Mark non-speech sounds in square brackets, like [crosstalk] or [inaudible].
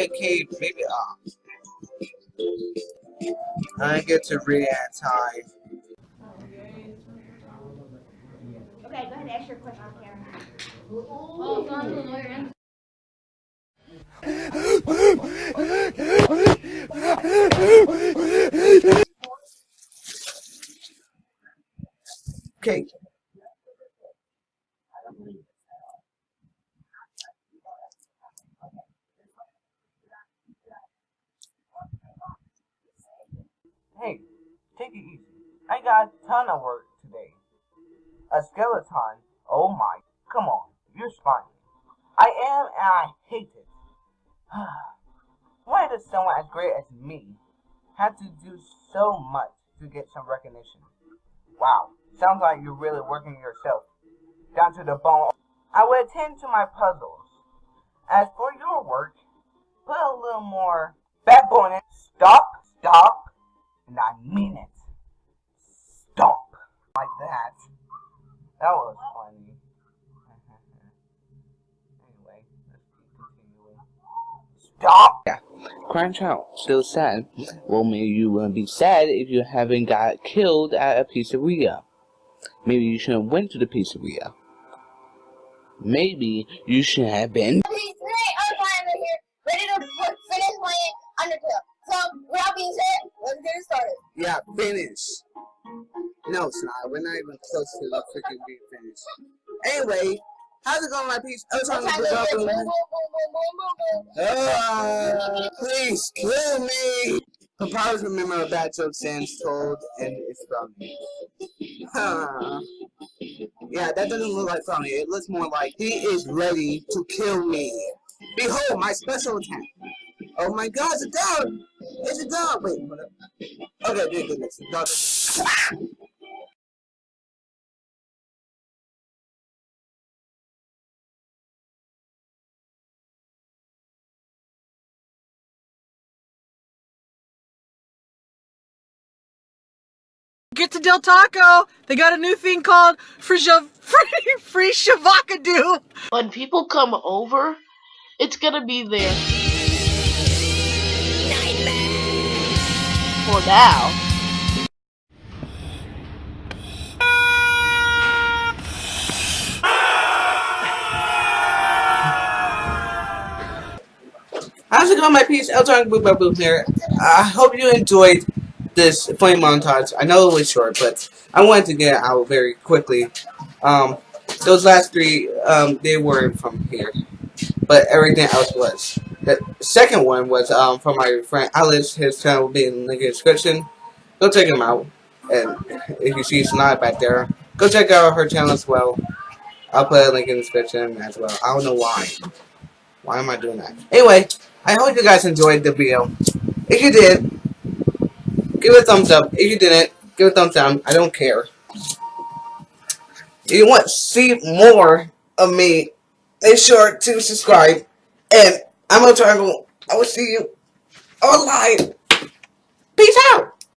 Okay, maybe uh, I get to read anti. Okay, go ahead and ask your question, Karen. Oh, so I'm the lawyer. Okay. Hey, take it easy. I got a ton of work today. A skeleton? Oh my, come on, you're smiling. I am and I hate it. [sighs] Why does someone as great as me have to do so much to get some recognition? Wow, sounds like you're really working yourself down to the bone. I will attend to my puzzles. As for your work, put a little more backbone in. Stop, stop, and I mean it. Stop. Like that. That was funny. [laughs] anyway, let's keep continuing. Stop! Crunch out. Still sad. Well, maybe you wouldn't be sad if you haven't got killed at a pizzeria. Maybe you shouldn't went to the pizzeria. Maybe you should have been. Okay, today I'm finally here, ready to put, finish playing Undertale. So, with that being said, let's get it started. Yeah, finish. No, it's not. We're not even close to the freaking being finished. Anyway, how's it going, my piece? I was Time talking to boom, boom. Ah, please kill me. He'll probably remember a bad joke Sans told, and it's. Huh. Yeah, that doesn't look like me. It looks more like he is ready to kill me. Behold, my special attack. Oh my god, it's a dog! It's a dog! Wait, hold up. Okay, good goodness. Dog. Get to Del Taco. They got a new thing called free [laughs] free free shavakadu. when people come over, it's gonna be there. For now. How's it going, my piece? Elton Boop here. I hope you enjoyed this flame montage. I know it was short, but I wanted to get out very quickly. Um, those last three, um, they weren't from here, but everything else was. The second one was um, from my friend Alice. His channel will be in the description. Go check him out. And if you see Snot back there, go check out her channel as well. I'll put a link in the description as well. I don't know why. Why am I doing that? Anyway, I hope you guys enjoyed the video. If you did, give it a thumbs up. If you didn't, give it a thumbs down. I don't care. If you want to see more of me, make sure to subscribe. And I'm a Triangle. I will see you online. Peace out.